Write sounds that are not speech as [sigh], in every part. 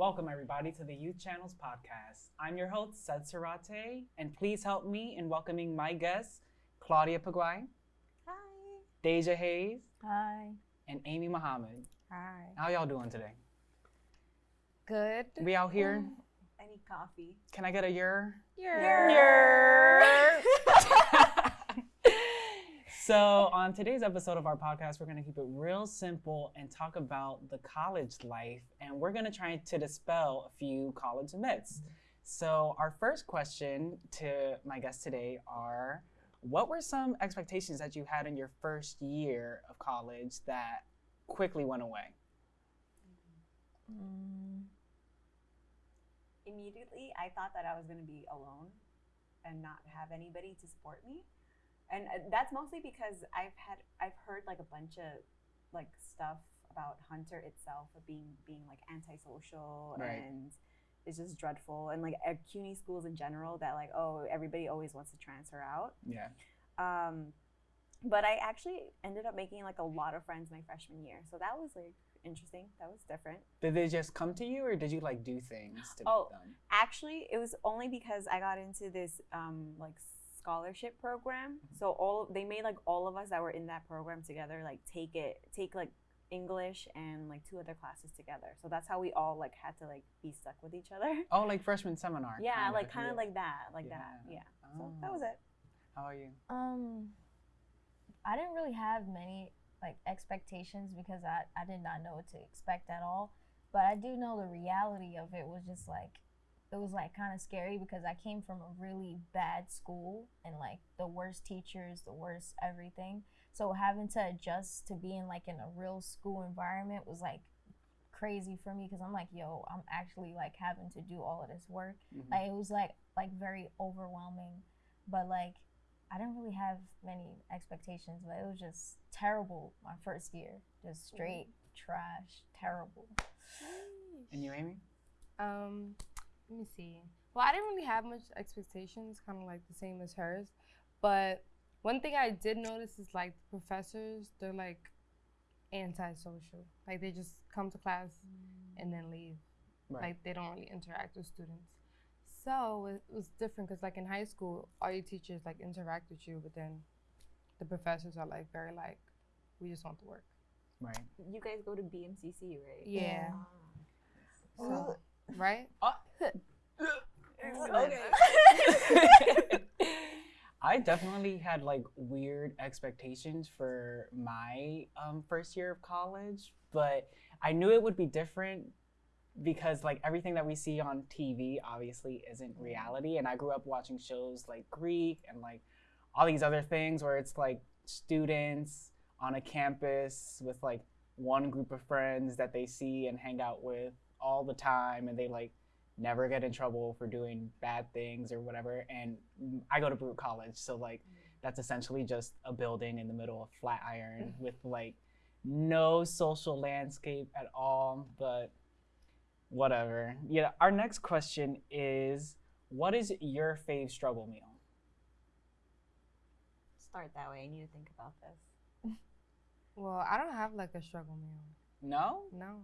Welcome, everybody, to the Youth Channels podcast. I'm your host, Sed Sarate, and please help me in welcoming my guests, Claudia Paguay, Hi. Deja Hayes, Hi. and Amy Muhammad. Hi. How y'all doing today? Good. We out here? Mm. I need coffee. Can I get a your? Yer. [laughs] [laughs] so, on today's episode of our podcast, we're going to keep it real simple and talk about the college life. And we're going to try to dispel a few college myths. So, our first question to my guests today are What were some expectations that you had in your first year of college that quickly went away? Mm, Immediately, I thought that I was going to be alone and not have anybody to support me. And uh, that's mostly because I've had I've heard like a bunch of like stuff about Hunter itself of being being like antisocial Right. and it's just dreadful and like at CUNY schools in general that like oh everybody always wants to transfer out. Yeah. Um, but I actually ended up making like a lot of friends my freshman year, so that was like interesting. That was different. Did they just come to you or did you like do things to Oh. meet them? Actually, it was only because I got into this um, like scholarship program. So all they made like all of us that were in that program together like take it take like English and like two other classes together. So that's how we all like had to like be stuck with each other. [laughs] Oh, like freshman seminar. Yeah, kinda, like kind of yeah. like that, like that. Yeah. Yeah. So that Oh. was it. How are you? Um, I didn't really have many like expectations because I, I did not know what to expect at all. But I do know the reality of it was just like it was like kind of scary because I came from a really bad school and like the worst teachers, the worst everything. So having to adjust to being like in a real school environment was like crazy for me because I'm like, yo, I'm actually like having to do all of this work. Mhm. Like it was like like very overwhelming, but like I didn't really have many expectations, but it was just terrible my first year, just straight trash, terrible. And you, Amy? Um, let me see. Well, I didn't really have much expectations, kind of like the same as hers. But one thing I did notice is like the professors, they're like antisocial. Like they just come to class and then leave. Right. Like they don't really interact with students. So it was different because like in high school, all your teachers like interact with you, but then the professors are like very like, we just want to work. right. You guys go to BMCC, right? Yeah. Ah. So, right? [laughs] I definitely had like weird expectations for my um, first year of college, but I knew it would be different because like everything that we see on TV obviously isn't reality. And I grew up watching shows like Greek and like all these other things where it's like students on a campus with like one group of friends that they see and hang out with all the time and they like never get in trouble for doing bad things or whatever. And mm, I go to Baruch College, so like that's essentially just a building in the middle of Flatiron [laughs] with like no social landscape at all. But whatever. Yeah. Our next question is, what is your fave struggle meal? Start that way. I need to think about this. Well, I don't have like a struggle meal. No. No.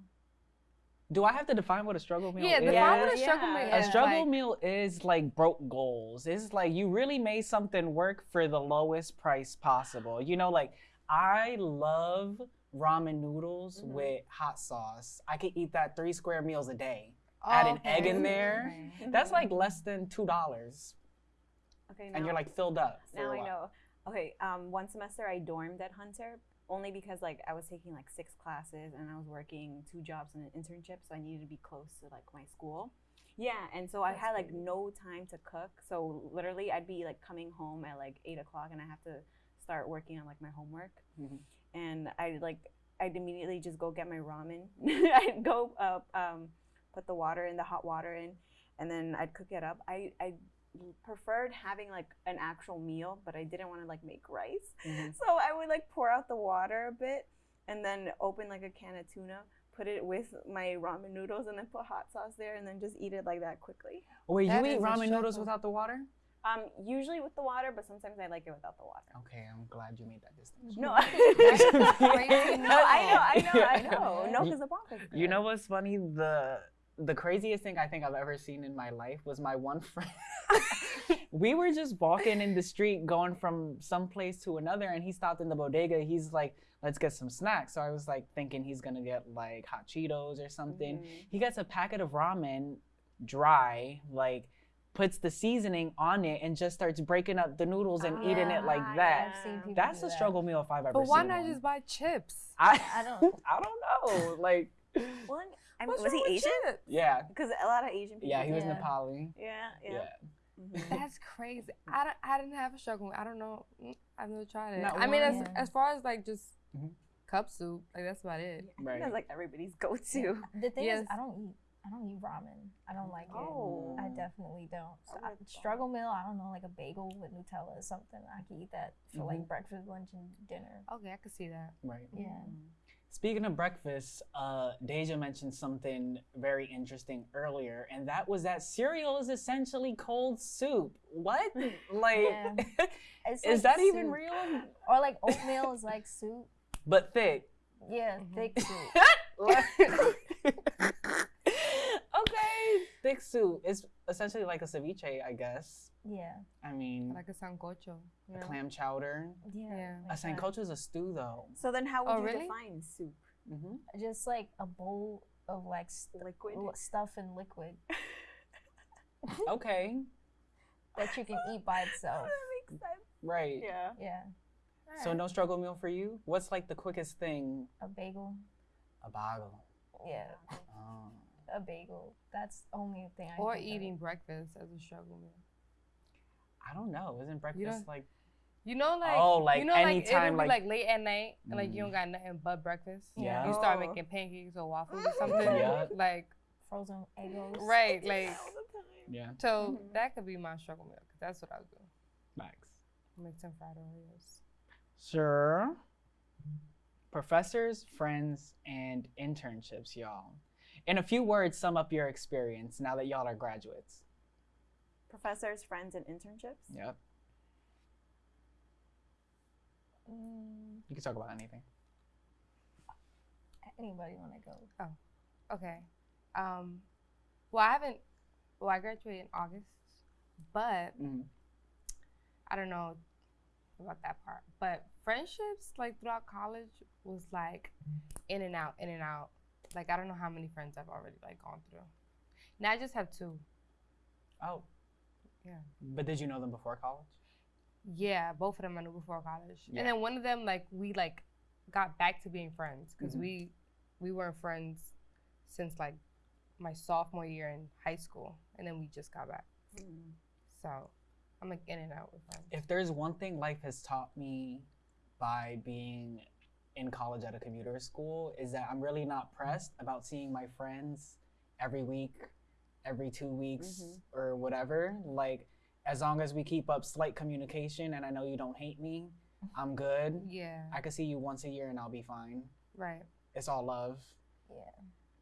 Do I have to define what a struggle meal Yeah, is? the Yeah. yeah, what a struggle meal Yeah. A is. struggle like, meal is like broke goals. It's like you really made something work for the lowest price possible. You know, like I love ramen noodles Mhm. with hot sauce. I could eat that three square meals a day. Add an egg in okay. there. That's like less than two dollars, Okay, and you're like filled up. for Now a I while. know. Okay, um, one semester I dormed at Hunter only because like I was taking like six classes and I was working two jobs and an internship, so I needed to be close to like my school. Yeah, and so I had like crazy. no time to cook. So literally, I'd be like coming home at like eight o'clock, and I have to start working on like my homework. Mhm. And I like I'd immediately just go get my ramen. [laughs] I'd go uh, um, put the water in the hot water in, and then I'd cook it up. I I preferred having like an actual meal, but I didn't want to like make rice. Mhm. So I would like pour out the water a bit and then open like a can of tuna, put it with my ramen noodles, and then put hot sauce there, and then just eat it like that quickly. Wait, That you eat ramen noodles without the water? Um, usually with the water, but sometimes I like it without the water. Okay, I'm glad you made that distinction. No, [laughs] [laughs] no, I know, I know, I [laughs] know. No, because the Broncos. You know what's funny? The the craziest thing I think I've ever seen in my life was my one friend. [laughs] [laughs] we were just walking in the street, going from some place to another, and he stopped in the bodega. He's like, "Let's get some snacks." So I was like thinking he's gonna get like hot Cheetos or something. Mhm. He gets a packet of ramen, dry, like puts the seasoning on it and just starts breaking up the noodles and eating it like Ah, that. People That's a that. struggle meal if I've ever seen. But why not one. just buy chips? I, I don't- [laughs] I don't know. Like, Well, I mean, What's was he Asian? chips? yeah, Because a lot of Asian people. yeah, he was Yeah. Nepali. Yeah, Yeah. yeah. Mhm. That's crazy. I, don't, I didn't have a struggle. I don't know. Mm, I've never tried it. Not I mean, as, one. as far as like just Mhm. cup soup, like that's about it. I Right. that's like everybody's go-to. The thing Yes. is, I don't eat. I don't eat ramen. I don't like Oh. it. I definitely don't. So I I, like that. struggle meal. I don't know, like a bagel with Nutella or something. I can eat that for Mm-hmm. like breakfast, lunch, and dinner. Okay, I can see that. Right. Yeah. Speaking of breakfast, uh, Deja mentioned something very interesting earlier, and that was that cereal is essentially cold soup. What? [laughs] Like, Yeah. [laughs] Is like that even real? Or like oatmeal is like soup. But thick. Yeah, Mhm. thick soup. [laughs] Like- okay, thick soup. It's essentially like a ceviche, I guess. Yeah. I mean, Like a sancocho. a clam chowder. Yeah. Yeah. A sancocho is a stew, though. So then, how would Oh, you really? define soup? hmm Just like a bowl of like st- Liquid. stuff and liquid [laughs] Okay, that you can eat by itself. [laughs] that makes sense. right. Yeah. Yeah. So no struggle meal for you. What's like the quickest thing? A bagel. A bagel. Yeah. Oh. A bagel. That's the only thing I Or think of. eating breakfast as a struggle meal. I don't know. Isn't breakfast don't- like? You know, like Oh, like you know, like anytime, it'll like- be like late at night, and like you Mm. don't got nothing but breakfast. Yeah. You start making pancakes or waffles or something. [laughs] Yeah. Like frozen Eggos. right, like [laughs] All the time. Yeah. so Mhm. that could be my struggle meal because that's what I would do. Max. Make some fried Oreos. Sure. Professors, friends, and internships, y'all. In a few words, sum up your experience now that y'all are graduates. Professors, friends, and internships. Yep. Mm, You can talk about anything. anybody want to go? Oh, okay. Um, well, I haven't. Well, I graduated in August, but hmm I don't know about that part. But friendships, like throughout college, was like in and out, in and out. Like I don't know how many friends I've already like gone through. Now I just have two. Oh. Yeah. But did you know them before college? Yeah, both of them I knew before college, Yeah. and then one of them like we like got back to being friends because Mhm. we we weren't friends since like my sophomore year in high school, and then we just got back. Mm. So I'm like in and out with friends. If there's one thing life has taught me by being in college at a commuter school is that I'm really not pressed about seeing my friends every week, every two weeks, Mhm. or whatever. Like, as long as we keep up slight communication and I know you don't hate me, I'm good. yeah, I can see you once a year and I'll be fine. right. It's all love. Yeah.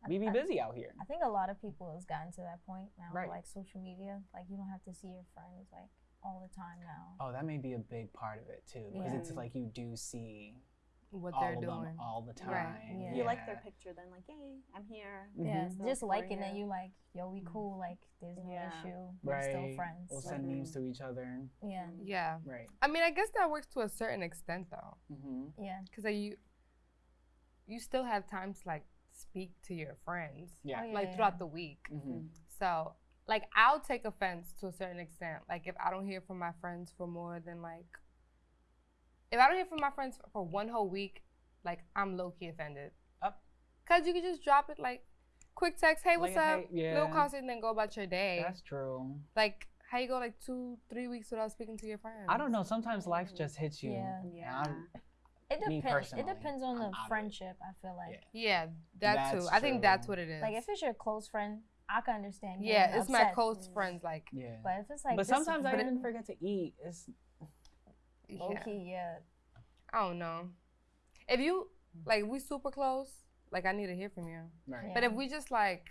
We be busy out here. I think a lot of people has gotten to that point now, Right. like social media. Like you don't have to see your friends like all the time now. Oh, that may be a big part of it too, because it's like you do see What all they're doing. all the time. Right. Yeah. If you like their picture, then like, yay, I'm here. Yeah, Mhm. So just for liking it, you. you like, yo, we Mhm. cool. Like there's no Yeah. issue. We're Right. still friends. We'll send memes to each other. yeah, Yeah, Right. I mean, I guess that works to a certain extent though, hmm yeah, because you you still have times to like speak to your friends Yeah. Oh, yeah, like yeah, throughout the week. hmm So like I'll take offense to a certain extent. Like if I don't hear from my friends for more than like if I don't hear from my friends for one whole week, like I'm low key offended. Up. Cause you could just drop it like quick text, hey, what's Like, up? hey, yeah. Little concert and then go about your day. That's true. like how you go like two, three weeks without speaking to your friends. I don't know. Sometimes life just hits you. Yeah. and Yeah. I'm- It depends. It depends on the out of it. friendship. I feel like, Yeah, that That's too. I think that's what it is. like if it's your close friend, I can understand. yeah, it's my close Mm. friends. Like yeah. But if it's like, but just a sometimes I friend, didn't forget to eat. It's low yeah. key, yeah. I don't know. If you like we super close, like I need to hear from you. right. But if we just like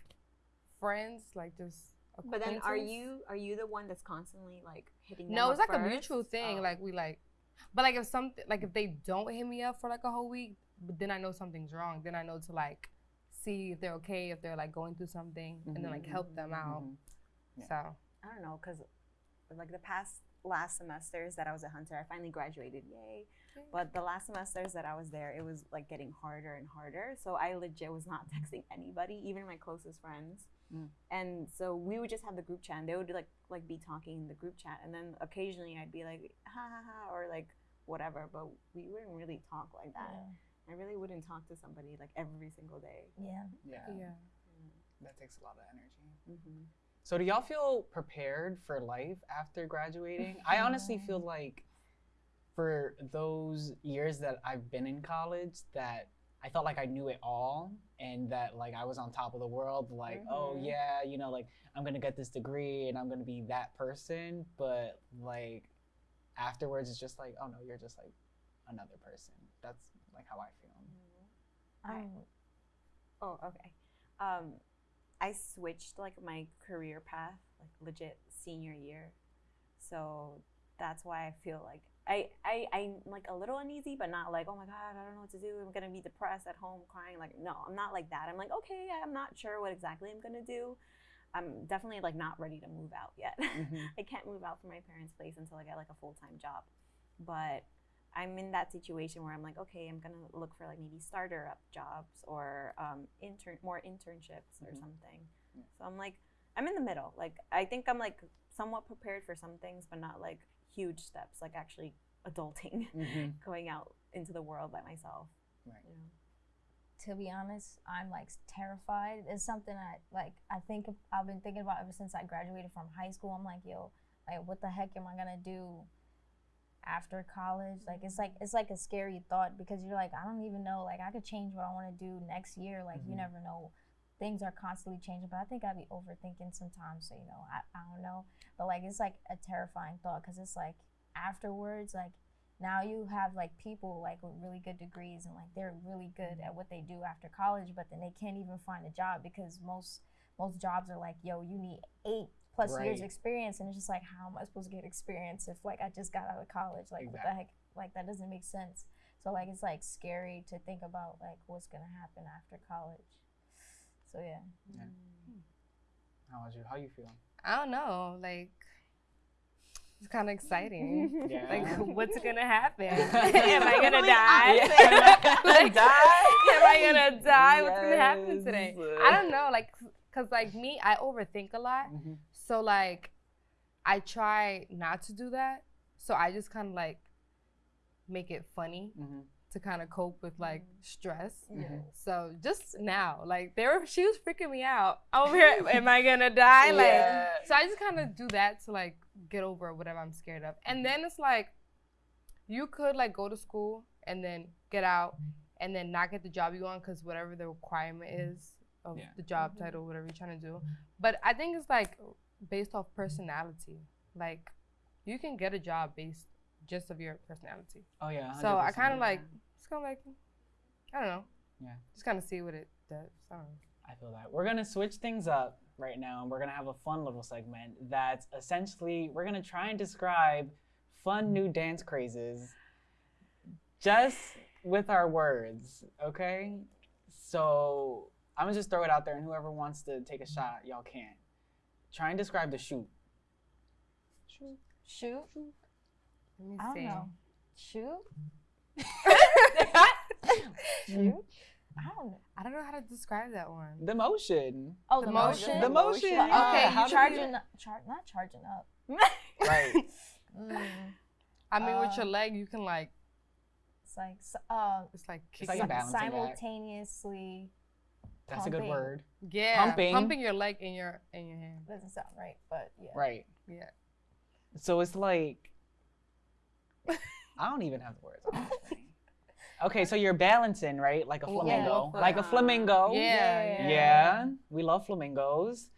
friends, like just But then, are you are you the one that's constantly like hitting? them No, up it's like a mutual thing. Oh. Like we like, but like if something like if they don't hit me up for like a whole week, but then I know something's wrong. Then I know to like see if they're okay, if they're like going through something, and then like help them out. Mhm. Yeah. So I don't know, cause like the past last semesters that I was a hunter, I finally graduated, yay. But the last semesters that I was there, it was like getting harder and harder. So I legit was not [laughs] texting anybody, even my closest friends. Mm. And so we would just have the group chat, and they would like like be talking in the group chat, and then occasionally I'd be like ha ha ha or like whatever, but we wouldn't really talk like that. I really wouldn't talk to somebody like every single day. Yeah. Yeah, yeah. that takes a lot of energy. Mm-hmm. So do y'all feel prepared for life after graduating? I honestly feel like for those years that I've been in college that I felt like I knew it all and that like I was on top of the world like oh Mhm. yeah you know like I'm going to get this degree and I'm going to be that person but like afterwards it's just like oh no you're just like another person. That's like how I feel. Um, Oh, okay. Um, I switched like my career path, like legit senior year. So that's why I feel like I, I I'm like a little uneasy, but not like, oh my god, I don't know what to do. I'm gonna be depressed at home crying. Like, no, I'm not like that. I'm like, okay, I'm not sure what exactly I'm gonna do. I'm definitely like not ready to move out yet. Mhm. [laughs] I can't move out from my parents' place until I get like a full time job. But I'm in that situation where I'm like, okay, I'm gonna look for like maybe starter up jobs or um, intern more internships or Mhm. something. Yeah. So I'm like, I'm in the middle. Like I think I'm like somewhat prepared for some things, but not like huge steps, like actually adulting, [laughs] Mhm. going out into the world by myself. Right. You know? to be honest, I'm like terrified. It's something I like. I think I've been thinking about ever since I graduated from high school. I'm like, yo, like, what the heck am I gonna do after college? Like, it's like it's like a scary thought because you're like, I don't even know. Like, I could change what I want to do next year. Like, you Mhm. never know. Things are constantly changing, but I think I'd be overthinking sometimes. So you know, I, I don't know. But like, it's like a terrifying thought because it's like afterwards, like now you have like people like with really good degrees and like they're really good at what they do after college but then they can't even find a job because most most jobs are like yo you need eight plus years Right. experience and it's just like how am i supposed to get experience if like i just got out of college like what the Exactly. heck like that doesn't make sense so like it's like scary to think about like what's gonna happen after college so yeah How about you? How you feel? I don't know. Like it's kind of exciting. [laughs] Yeah. like [laughs] what's gonna happen? [laughs] Am I gonna Really die? honest. like, Am I gonna die? What's gonna happen today? I don't know. Like, cause like me, I overthink a lot. Mhm. So like, I try not to do that. So I just kind of like make it funny Mhm. to kind of cope with like stress. Mhm. So just now, like they were, she was freaking me out over here. [laughs] Am I gonna die? Like, Yeah. so I just kind of do that to like get over whatever I'm scared of. And then it's like, you could like go to school and then get out and then not get the job you want because whatever the requirement is of Yeah. the job title, whatever you're trying to do. But I think it's like based off personality. Like, you can get a job based just of your personality. Oh yeah. So I kind of like, just kind of like, I don't know. Yeah. Just kind of see what it does. I don't know. I feel that. We're gonna switch things up right now, and we're gonna have a fun little segment that's essentially we're gonna try and describe fun new dance crazes, just with our words. Okay. So I'm gonna just throw it out there, and whoever wants to take a shot, y'all can. Try and describe the shoot. shoot Let me i don't see. know shoot [laughs] shoot i don't know I don't know how to describe that one. The motion. oh The the, motion? motion The motion. Yeah. yeah. Okay, you do charging up char- not charging up [laughs] Right. Mm, I mean, with your Uh, leg, you can like, it's like s- uh, it's like It's like a it. balancing act. simultaneously That's a good word. yeah, pumping. pumping your leg in your in your hand. doesn't sound right, but yeah. Right. Yeah. So it's like I don't even have the words. [laughs] Okay, so you're balancing, right? Like a flamingo. Yeah. Like a flamingo. Yeah, Yeah. yeah. We love flamingos.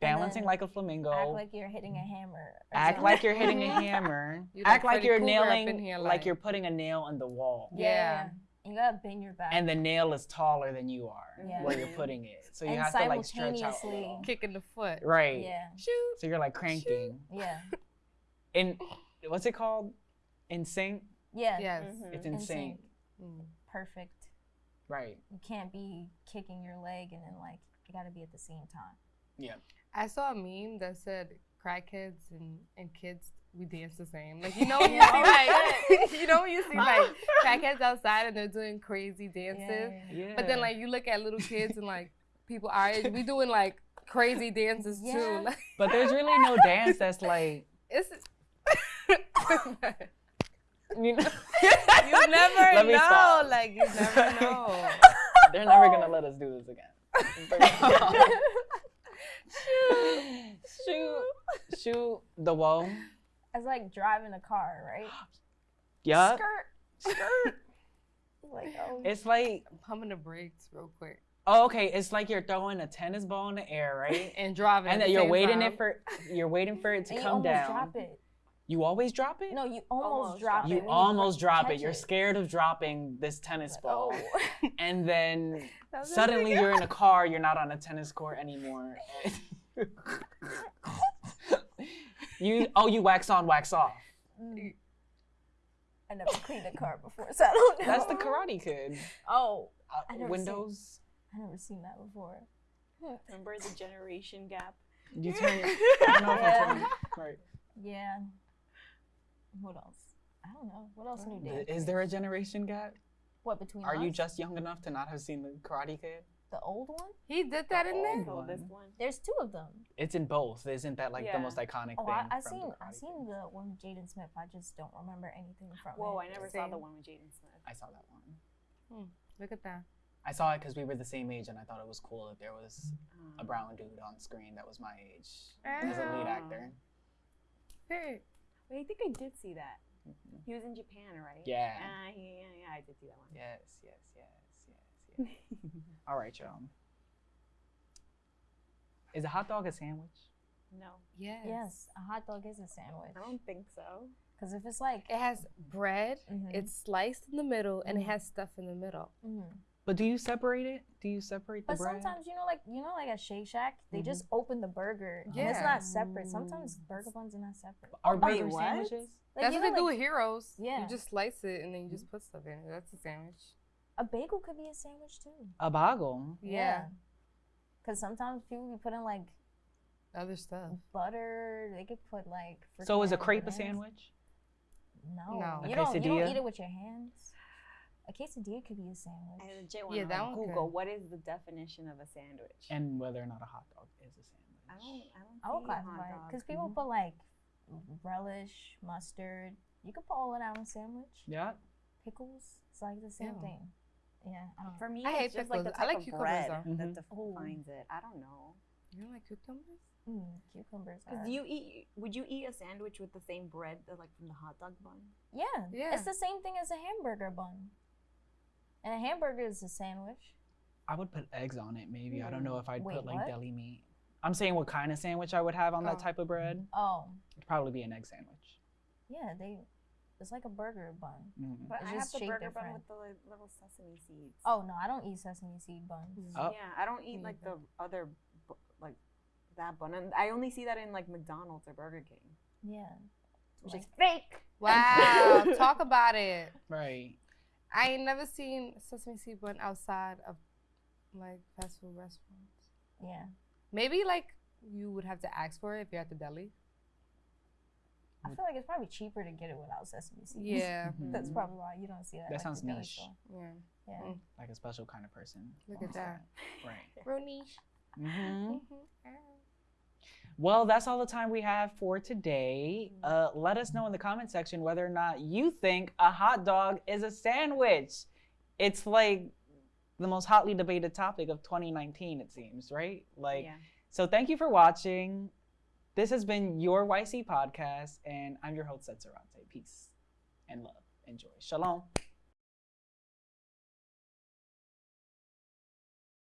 Balancing like a flamingo. Act like you're hitting a hammer. Act something. like you're hitting a [laughs] hammer. You Act like you're nailing here, like, like- you're putting a nail in the wall. Yeah. Yeah. You gotta bend your back. And the nail is taller than you are Yeah. where you're putting it. So you And have to like stretch out. a. Kicking the foot. Right. yeah, Shoot. So you're like cranking. yeah, [laughs] And what's it called? In sync? yeah. Yes. Mhm. It's in, In sync. sync. Mm. Perfect. Right. You can't be kicking your leg and then like you got to be at the same time. Yeah. I saw a meme that said crackheads and, and kids we dance the same. Like you [laughs] know when you see like [laughs] [laughs] you know when you see like crackheads outside and they're doing crazy dances. Yeah. But then like you look at little kids and like people our age, we doing like crazy dances Yeah. too. Like But there's really no dance that's like. it's You know, you never Let me know. stop. Like you never know. They're never gonna let us do this again. Shoot, shoot, shoot the wall. It's like driving a car, right? [gasps] yeah. Skirt. Skirt. [laughs] Like oh, It's like, I'm pumping the brakes real quick oh, okay. It's like you're throwing a tennis ball in the air, right? [laughs] and driving. and at then the you're same waiting time. it for you're waiting for it to and come almost down. drop it. You always drop it. No, you almost, Almost drop drop it. you when almost drop it. catch You're scared of dropping this tennis Like, ball, oh. [laughs] and then suddenly you're in a car. You're not on a tennis court anymore. You oh you wax on wax off. Mm. I never cleaned a car before, so I don't know. That's the Karate Kid. Oh, Uh, I never seen- windows. I never seen that before. Remember the generation gap? You turn. I don't know if I turn. [laughs] Right. Yeah. What else? I don't know. What else new I- dance? Is there a generation gap? what between Are you just young enough to not have seen the Karate Kid? The old one? He did that in there. Oh, Oh, this one. one. There's two of them. It's in both. Isn't that like the most iconic Oh, thing? I, I from seen I Karate seen the one with Jaden Smith. I just don't remember anything from Whoa, it. I never saw the one with Jaden Smith. I saw that one. Look at that. I saw it because we were the same age, and I thought it was cool that there was a Um, brown dude on screen that was my age as a lead Ah. actor. Period. Wait, I think I did see that. He was in Japan, right? Yeah. Ah, yeah, yeah, yeah, I did see that one. Yes, yes, yes, yes, yes. All right, y'all. Is a hot dog a sandwich? no, Yes. Yes, a hot dog is a sandwich. I don't think so. Because if it's like, It has bread. Mhm. It's sliced in the middle, and it Mhm. has stuff in the middle. Mhm. But do you separate it? Do you separate the but bread? sometimes you know, like you know, like at Shake Shack, they just open the burger. and it's not separate. Sometimes burger buns are not separate. Are Wait, burger what? sandwiches? Like, That's you what they know, do with Heroes. Yeah. You just slice it and then you just put stuff in it. That's a sandwich. A bagel could be a sandwich too. A bagel. Yeah. Because sometimes people be putting like Other stuff. butter. They could put like. So is a crepe a sandwich? No. No. A You don't, you don't eat it with your hands. A quesadilla could be a sandwich. I legit Yeah, want that to Google could. what is the definition of a sandwich. And whether or not a hot dog is a sandwich. I don't, I don't. I would see classify it because people Mhm. put like relish, mustard. You could put all of that on a sandwich. Yeah. Pickles. It's like the same Ew. thing. Yeah. I don't know. For me, I hate it's just like the pickles. I like of cucumbers, bread though. that Mhm. Ooh. defines it. I don't know. You don't like cucumbers? Mm, cucumbers. Cause Are... do you eat? Would you eat a sandwich with the same bread that like from the hot dog bun? Yeah. Yeah. It's the same thing as a hamburger bun. And a hamburger is a sandwich. I would put eggs on it, maybe. I don't know if I'd Wait, put like what? deli meat. I'm saying what kind of sandwich I would have on that Oh. type of bread. Oh, It'd probably be an egg sandwich. yeah. They. It's like a burger bun. Mm. But It's I just have the shaped burger bun with the li- little sesame seeds. Oh no, I don't eat sesame seed buns. Oh. Yeah, I don't eat like the other, like that bun, and I only see that in like McDonald's or Burger King, Yeah. which Like- is fake. Wow. [laughs] Talk about it. Right. I ain't never seen sesame seed bun outside of like fast food restaurants. Yeah. Maybe like you would have to ask for it if you're at the deli. I feel like it's probably cheaper to get it without sesame seeds. Yeah. [laughs] That's Mhm. probably why you don't see that. That like, sounds the niche. store. Yeah. Yeah. Mm. Like a special kind of person. Look at that. Right. Real niche. hmm Mhm. Well, that's all the time we have for today. Mm-hmm. Uh, let us know in the comment section whether or not you think a hot dog is a sandwich. It's like the most hotly debated topic of 2019, it seems, right? Like, yeah. so thank you for watching. This has been your YC podcast, and I'm your host, Seth Sarante. Peace and love. Enjoy. Shalom.